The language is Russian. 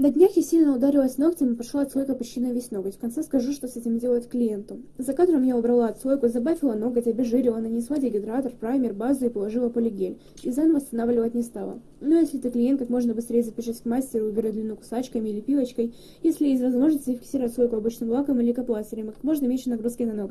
На днях я сильно ударилась ногтем и пошла отслойка почти на весь ноготь. В конце скажу, что с этим делать клиенту. За кадром я убрала отслойку, забафила ноготь, обезжирила, нанесла дегидратор, праймер, базу и положила полигель. Дизайн восстанавливать не стала. Но если ты клиент, как можно быстрее запишись к мастеру, убери длину кусачками или пилочкой. Если есть возможность, зафиксировать отслойку обычным лаком или лейкопластырем, как можно меньше нагрузки на ноготь.